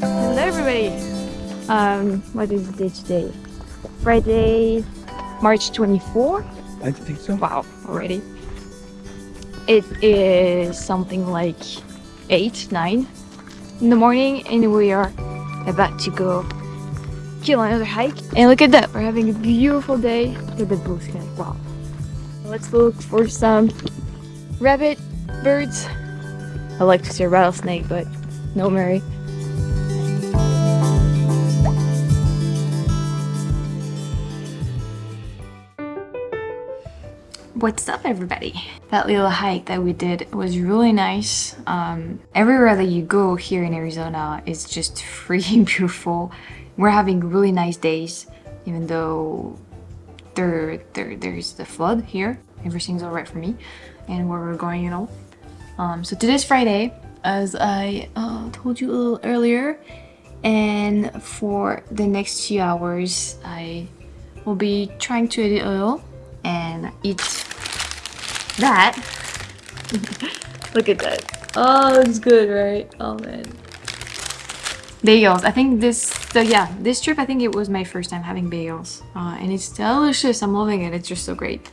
Hello everybody! Um, what is the date today? Friday, March 24? I think so. Wow, already. It is something like 8, 9 in the morning and we are about to go kill another hike. And look at that, we're having a beautiful day. Look at the blue sky, wow. Let's look for some rabbit, birds. I like to see a rattlesnake, but no Mary. What's up everybody? That little hike that we did was really nice. Um, everywhere that you go here in Arizona is just freaking beautiful. We're having really nice days even though there, there there's the flood here. Everything's alright for me and where we're going you know. Um, so today's Friday as I uh, told you a little earlier and for the next few hours I will be trying to edit little and eat that. Look at that. Oh, it's good, right? Oh man. Bagels. I think this, so yeah, this trip, I think it was my first time having bagels. Uh, and it's delicious. I'm loving it. It's just so great.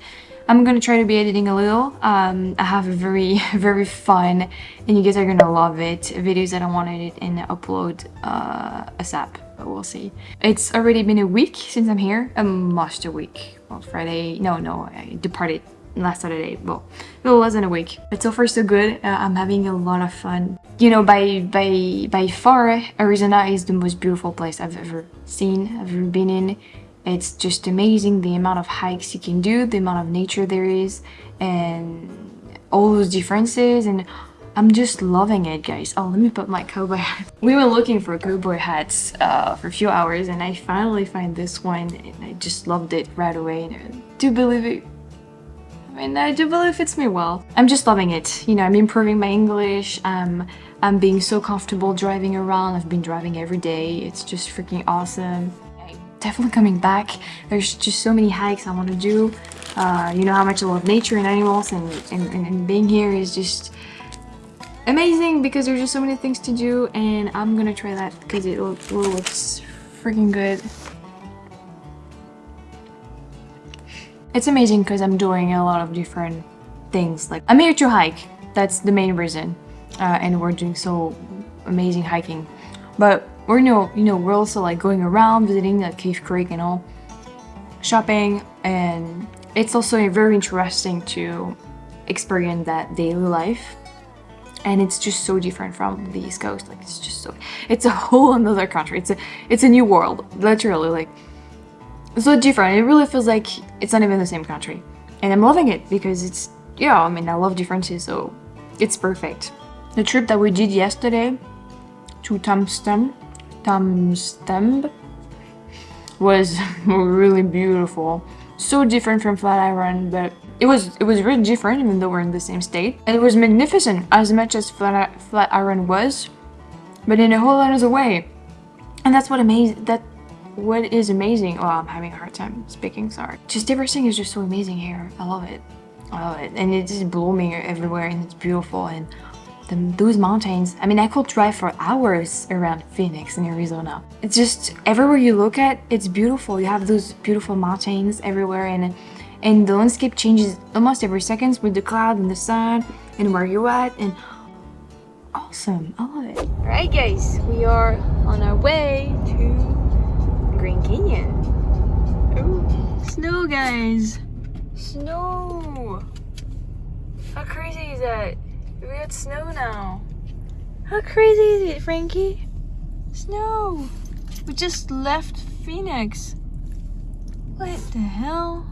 I'm gonna try to be editing a little. Um, I have a very, very fun, and you guys are gonna love it, videos that I want to edit and upload uh, ASAP, but we'll see. It's already been a week since I'm here, almost a week. Well, Friday, no, no, I departed last Saturday. Well, it wasn't a week, but so far so good. Uh, I'm having a lot of fun. You know, by by by far, Arizona is the most beautiful place I've ever seen, I've ever been in. It's just amazing the amount of hikes you can do, the amount of nature there is, and all those differences. And I'm just loving it, guys. Oh, let me put my cowboy hat. We were looking for cowboy hats uh, for a few hours, and I finally find this one, and I just loved it right away. And I do believe it I mean, I do believe it fits me well. I'm just loving it. You know, I'm improving my English. I'm, I'm being so comfortable driving around. I've been driving every day. It's just freaking awesome. Definitely coming back. There's just so many hikes I want to do. Uh, you know how much I love nature and animals and, and, and being here is just amazing because there's just so many things to do and I'm gonna try that because it looks freaking good. It's amazing because I'm doing a lot of different things. Like I'm here to hike. That's the main reason. Uh, and we're doing so amazing hiking. But we're you know, you know, we're also like going around visiting uh, the Cave Creek and all, shopping, and it's also very interesting to experience that daily life. And it's just so different from the East Coast. Like it's just so, it's a whole another country. It's a, it's a new world, literally. Like so different. It really feels like it's not even the same country. And I'm loving it because it's, yeah, I mean, I love differences, so it's perfect. The trip that we did yesterday to Tom's Thumb was really beautiful. So different from Flatiron, but it was it was really different even though we're in the same state. And it was magnificent as much as Flat Flatiron was, but in a whole other way. And that's what amazing that what is amazing oh i'm having a hard time speaking sorry just everything is just so amazing here i love it i love it and it's blooming everywhere and it's beautiful and the, those mountains i mean i could drive for hours around phoenix in arizona it's just everywhere you look at it's beautiful you have those beautiful mountains everywhere and and the landscape changes almost every second with the cloud and the sun and where you're at and awesome i love it all right guys we are on our way to Grand Canyon. Ooh. Snow, guys. Snow. How crazy is that? We got snow now. How crazy is it, Frankie? Snow. We just left Phoenix. What the hell?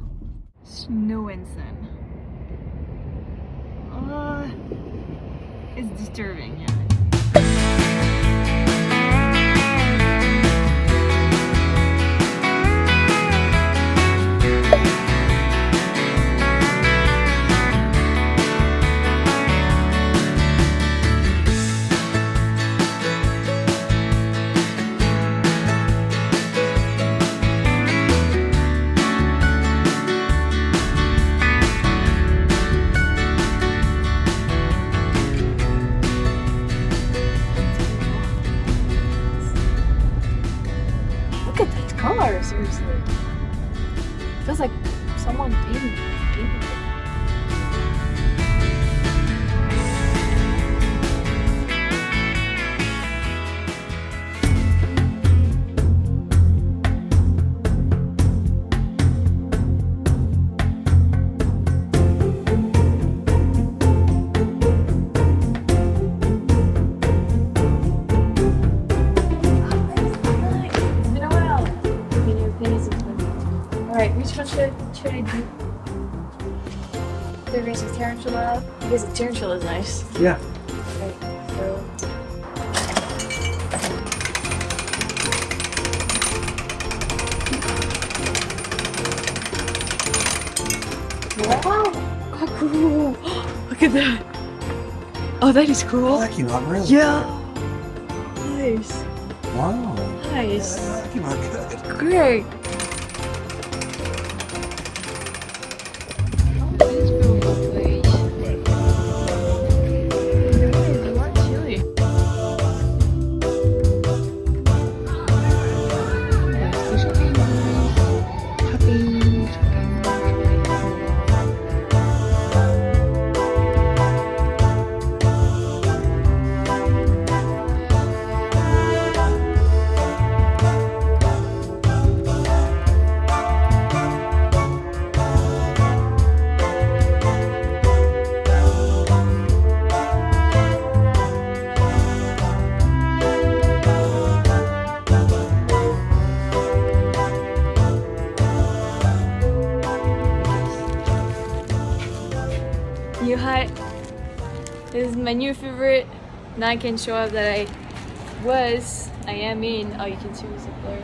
Snow and sun. Uh, it's disturbing, yeah. Seriously. Feels like someone painted, painted The race of tarantula. Because the tarantula is nice. Yeah. Right, so. Wow! How cool! Look at that! Oh, that is cool! that came out really Yeah! Nice! Wow. Nice! Yeah, that came out good. Great! My new favorite. Now I can show up that I was, I am in, oh you can see what's up there,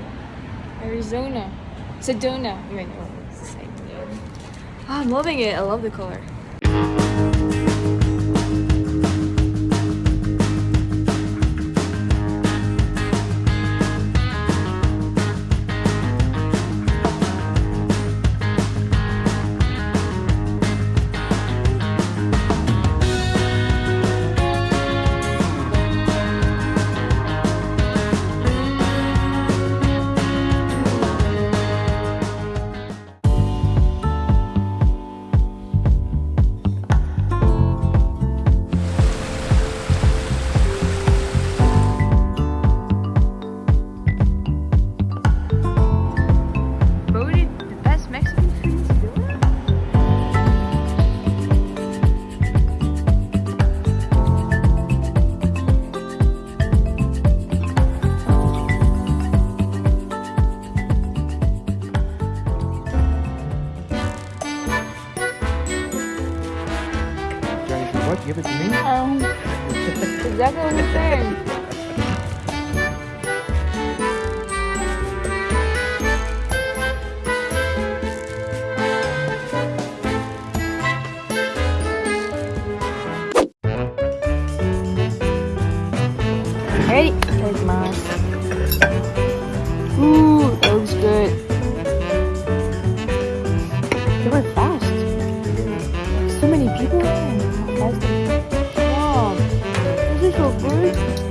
Arizona. Sedona. Might know it's the same name. Oh, I'm loving it. I love the color. So many people. How fast they- Wow. This